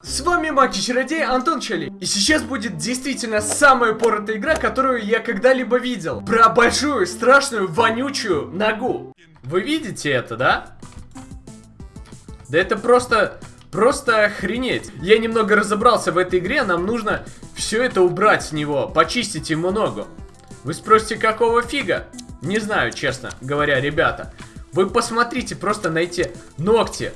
С вами Маки Чародей Антон Чали. И сейчас будет действительно самая поротая игра, которую я когда-либо видел. Про большую, страшную, вонючую ногу. Вы видите это, да? Да это просто... Просто охренеть. Я немного разобрался в этой игре, нам нужно все это убрать с него, почистить ему ногу. Вы спросите, какого фига? Не знаю, честно говоря, ребята. Вы посмотрите просто на эти ногти.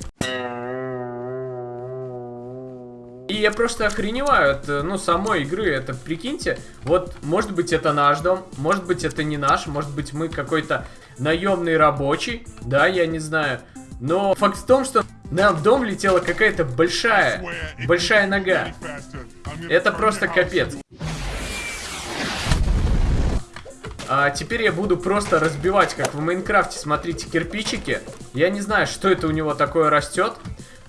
Я просто охреневаю от, ну, самой игры, это прикиньте, вот, может быть, это наш дом, может быть, это не наш, может быть, мы какой-то наемный рабочий, да, я не знаю. Но факт в том, что нам в дом летела какая-то большая, большая нога. Это просто капец. А теперь я буду просто разбивать, как в Майнкрафте, смотрите, кирпичики. Я не знаю, что это у него такое растет.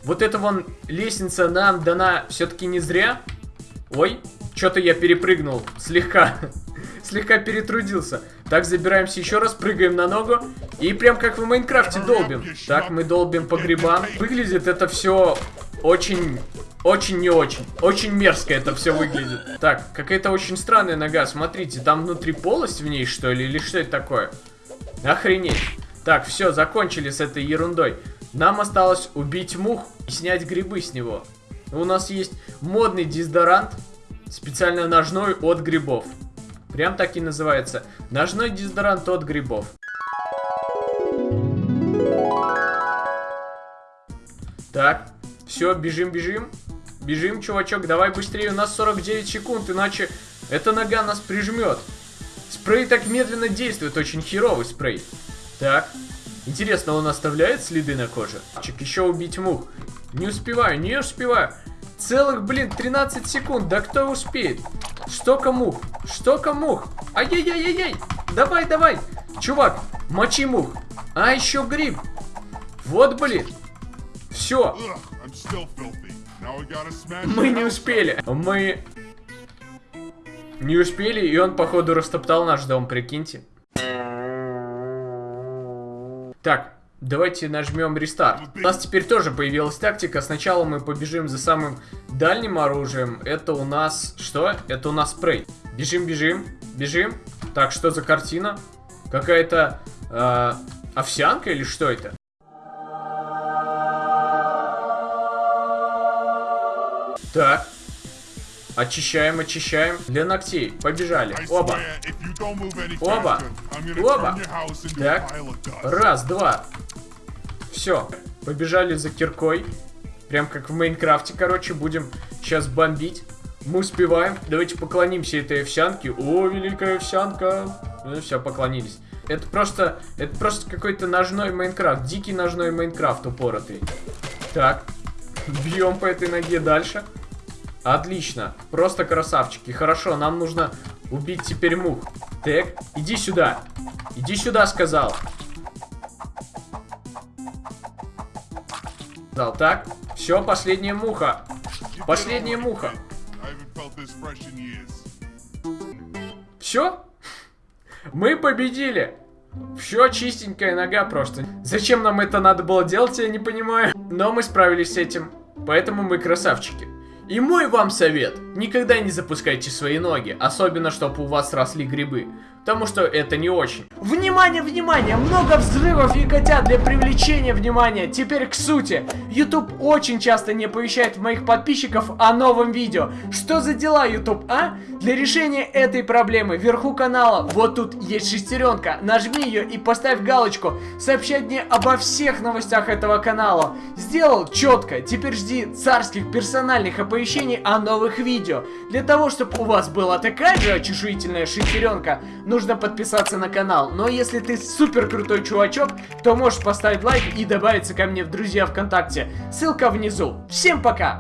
Вот эта вон лестница нам дана все-таки не зря. Ой, что-то я перепрыгнул слегка. слегка перетрудился. Так, забираемся еще раз, прыгаем на ногу. И прям как в Майнкрафте долбим. Так, мы долбим по грибам. Выглядит это все очень... Очень не очень. Очень мерзко это все выглядит. Так, какая-то очень странная нога. Смотрите, там внутри полость в ней, что ли? Или что это такое? Охренеть. Так, все, закончили с этой ерундой. Нам осталось убить мух и снять грибы с него. У нас есть модный дезодорант, специально ножной от грибов. Прям так и называется. Ножной дезодорант от грибов. Так, все, бежим, бежим. Бежим, чувачок, давай быстрее, у нас 49 секунд, иначе эта нога нас прижмет. Спрей так медленно действует, очень херовый спрей. Так, интересно, он оставляет следы на коже? Чек, еще убить мух. Не успеваю, не успеваю. Целых, блин, 13 секунд, да кто успеет? Что мух? Что мух? Ай-яй-яй-яй-яй! Давай, давай! Чувак, мочи мух. А, еще гриб. Вот, блин. Все. Мы не успели. Мы не успели, и он, походу, растоптал наш дом, прикиньте. Так, давайте нажмем рестарт. У нас теперь тоже появилась тактика. Сначала мы побежим за самым дальним оружием. Это у нас... Что? Это у нас спрей. Бежим, бежим, бежим. Так, что за картина? Какая-то э, овсянка или что это? Так. Очищаем, очищаем. Для ногтей. Побежали. Оба. Оба. Оба. Так. Раз, два. Все. Побежали за киркой. Прям как в Майнкрафте, короче. Будем сейчас бомбить. Мы успеваем. Давайте поклонимся этой овсянке. О, великая овсянка. Ну, все, поклонились. Это просто, это просто какой-то ножной Майнкрафт. Дикий ножной Майнкрафт упоротый. Так. Бьем по этой ноге дальше. Отлично. Просто красавчики. Хорошо, нам нужно убить теперь мух. Так, иди сюда. Иди сюда, сказал. Дал, так. Все, последняя муха. Последняя муха. Все? Мы победили. Все чистенькая нога просто. Зачем нам это надо было делать, я не понимаю. Но мы справились с этим. Поэтому мы красавчики. И мой вам совет, никогда не запускайте свои ноги, особенно чтобы у вас росли грибы, потому что это не очень. Внимание, внимание, много взрывов и котят для привлечения внимания. Теперь к сути. YouTube очень часто не оповещает моих подписчиков о новом видео. Что за дела, YouTube, а? Для решения этой проблемы вверху канала, вот тут есть шестеренка, нажми ее и поставь галочку, сообщать мне обо всех новостях этого канала. Сделал четко, теперь жди царских персональных оповещений о новых видео. Для того, чтобы у вас была такая же очешуительная шестеренка, нужно подписаться на канал. Но если ты супер крутой чувачок, то можешь поставить лайк и добавиться ко мне в друзья ВКонтакте. Ссылка внизу. Всем пока!